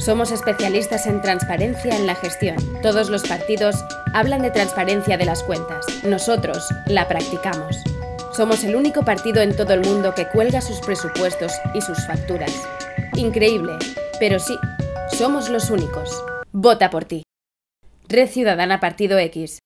Somos especialistas en transparencia en la gestión. Todos los partidos hablan de transparencia de las cuentas. Nosotros la practicamos. Somos el único partido en todo el mundo que cuelga sus presupuestos y sus facturas. Increíble, pero sí, somos los únicos. Vota por ti. Red Ciudadana Partido X.